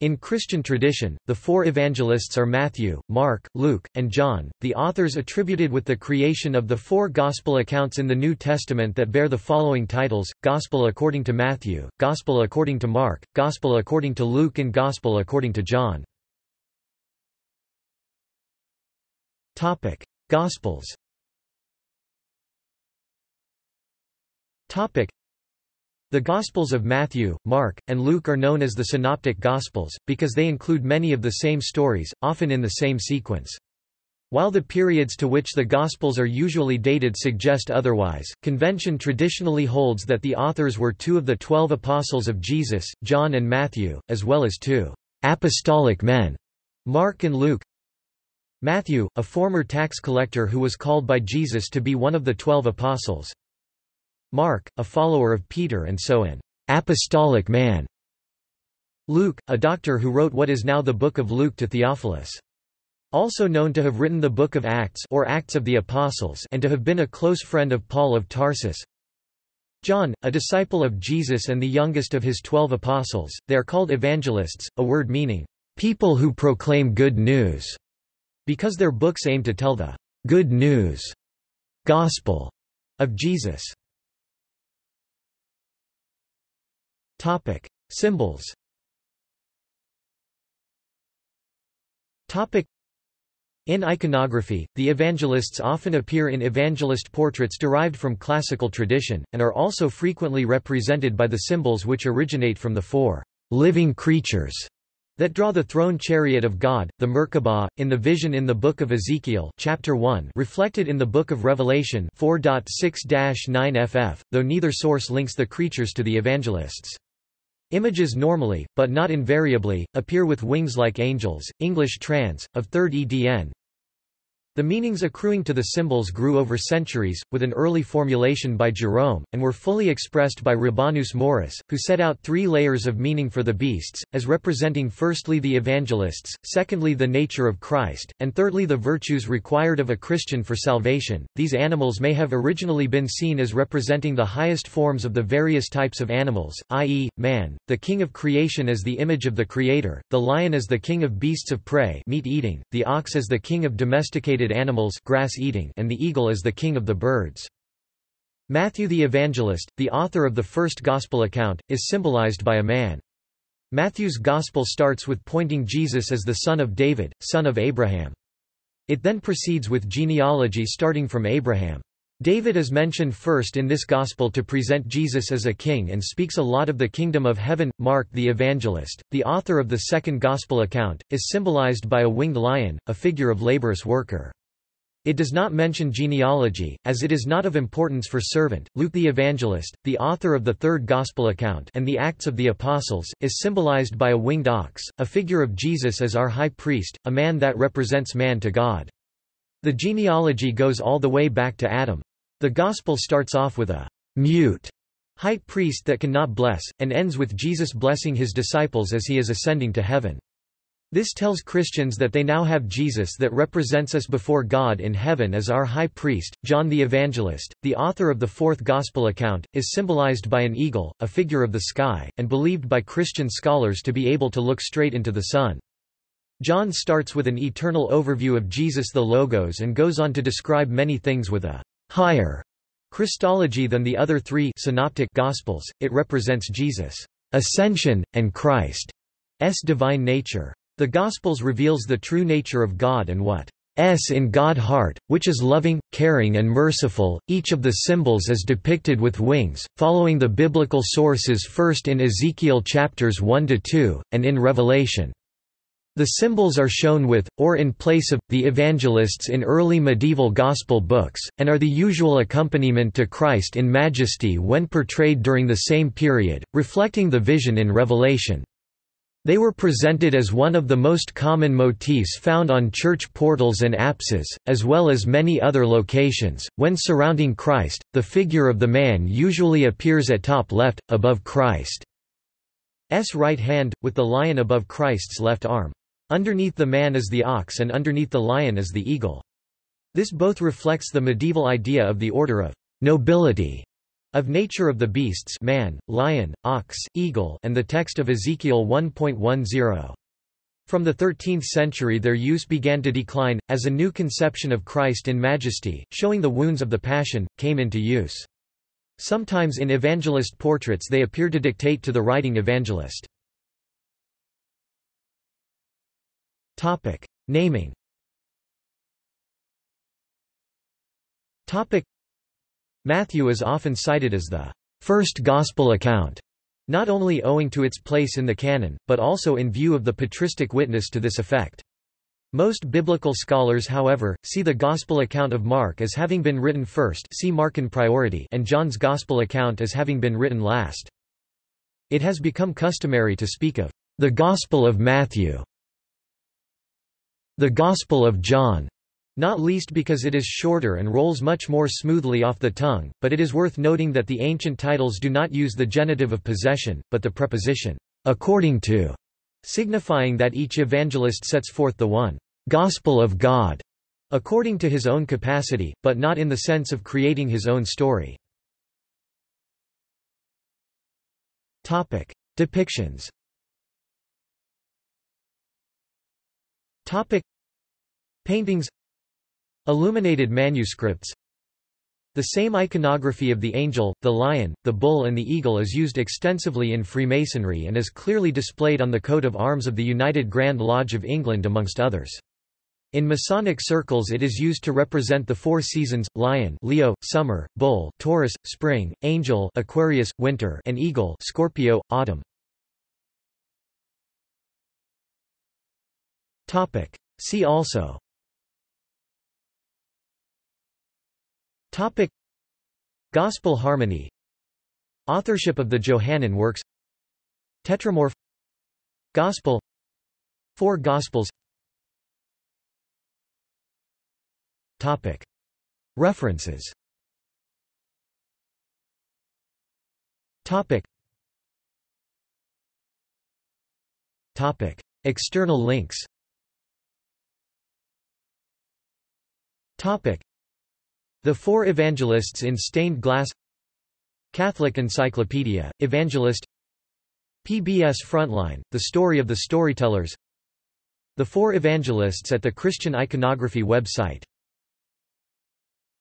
In Christian tradition, the four evangelists are Matthew, Mark, Luke, and John, the authors attributed with the creation of the four Gospel accounts in the New Testament that bear the following titles, Gospel according to Matthew, Gospel according to Mark, Gospel according to Luke and Gospel according to John. Gospels the Gospels of Matthew, Mark, and Luke are known as the Synoptic Gospels, because they include many of the same stories, often in the same sequence. While the periods to which the Gospels are usually dated suggest otherwise, convention traditionally holds that the authors were two of the twelve apostles of Jesus, John and Matthew, as well as two apostolic men, Mark and Luke. Matthew, a former tax collector who was called by Jesus to be one of the twelve apostles, Mark, a follower of Peter and so an apostolic man. Luke, a doctor who wrote what is now the Book of Luke to Theophilus. Also known to have written the Book of Acts or Acts of the Apostles and to have been a close friend of Paul of Tarsus. John, a disciple of Jesus and the youngest of his twelve apostles, they are called evangelists, a word meaning, people who proclaim good news, because their books aim to tell the good news gospel of Jesus. Topic: Symbols. Topic: In iconography, the evangelists often appear in evangelist portraits derived from classical tradition, and are also frequently represented by the symbols which originate from the four living creatures that draw the throne chariot of God, the Merkabah, in the vision in the Book of Ezekiel chapter 1 reflected in the Book of Revelation 4.6-9 ff, though neither source links the creatures to the evangelists. Images normally, but not invariably, appear with wings like angels. English trans. of 3rd edn. The meanings accruing to the symbols grew over centuries, with an early formulation by Jerome, and were fully expressed by Rabanus Maurus, who set out three layers of meaning for the beasts, as representing firstly the evangelists, secondly the nature of Christ, and thirdly the virtues required of a Christian for salvation. These animals may have originally been seen as representing the highest forms of the various types of animals, i.e., man, the king of creation as the image of the Creator, the lion as the king of beasts of prey meat eating, the ox as the king of domesticated animals grass eating and the eagle is the king of the birds. Matthew the Evangelist, the author of the first Gospel account, is symbolized by a man. Matthew's Gospel starts with pointing Jesus as the son of David, son of Abraham. It then proceeds with genealogy starting from Abraham. David is mentioned first in this gospel to present Jesus as a king and speaks a lot of the kingdom of heaven. Mark the evangelist, the author of the second gospel account, is symbolized by a winged lion, a figure of laborious worker. It does not mention genealogy, as it is not of importance for servant. Luke the evangelist, the author of the third gospel account and the Acts of the Apostles, is symbolized by a winged ox, a figure of Jesus as our high priest, a man that represents man to God. The genealogy goes all the way back to Adam. The Gospel starts off with a mute high priest that cannot bless, and ends with Jesus blessing his disciples as he is ascending to heaven. This tells Christians that they now have Jesus that represents us before God in heaven as our high priest. John the Evangelist, the author of the fourth Gospel account, is symbolized by an eagle, a figure of the sky, and believed by Christian scholars to be able to look straight into the sun. John starts with an eternal overview of Jesus the Logos and goes on to describe many things with a higher Christology than the other three synoptic Gospels, it represents Jesus' ascension, and Christ's divine nature. The Gospels reveals the true nature of God and what S in God heart, which is loving, caring and merciful. Each of the symbols is depicted with wings, following the biblical sources first in Ezekiel chapters 1 to 2 and in Revelation. The symbols are shown with, or in place of, the evangelists in early medieval Gospel books, and are the usual accompaniment to Christ in majesty when portrayed during the same period, reflecting the vision in Revelation. They were presented as one of the most common motifs found on church portals and apses, as well as many other locations. When surrounding Christ, the figure of the man usually appears at top left, above Christ's right hand, with the lion above Christ's left arm. Underneath the man is the ox and underneath the lion is the eagle. This both reflects the medieval idea of the order of nobility Of nature of the beasts man, lion, ox, eagle and the text of Ezekiel 1.10. From the 13th century their use began to decline, as a new conception of Christ in majesty, showing the wounds of the Passion, came into use. Sometimes in evangelist portraits they appear to dictate to the writing evangelist. Naming Matthew is often cited as the first gospel account not only owing to its place in the canon, but also in view of the patristic witness to this effect. Most biblical scholars however, see the Gospel account of Mark as having been written first see Markan priority and John's Gospel account as having been written last. It has become customary to speak of the Gospel of Matthew, the Gospel of John, not least because it is shorter and rolls much more smoothly off the tongue, but it is worth noting that the ancient titles do not use the genitive of possession, but the preposition, according to, signifying that each evangelist sets forth the one gospel of God, according to his own capacity, but not in the sense of creating his own story. Topic. Depictions Topic. Paintings Illuminated manuscripts The same iconography of the angel, the lion, the bull and the eagle is used extensively in Freemasonry and is clearly displayed on the coat of arms of the United Grand Lodge of England amongst others. In Masonic circles it is used to represent the four seasons, lion Leo, summer, bull Taurus, spring, angel Aquarius, winter and eagle Scorpio, autumn. See also. Topic. Gospel harmony. Authorship of the Johannine works. Tetramorph. Gospel. Four Gospels. Topic. References. Topic. Topic. External links the Four Evangelists in Stained Glass Catholic Encyclopedia, Evangelist PBS Frontline, The Story of the Storytellers The Four Evangelists at the Christian Iconography website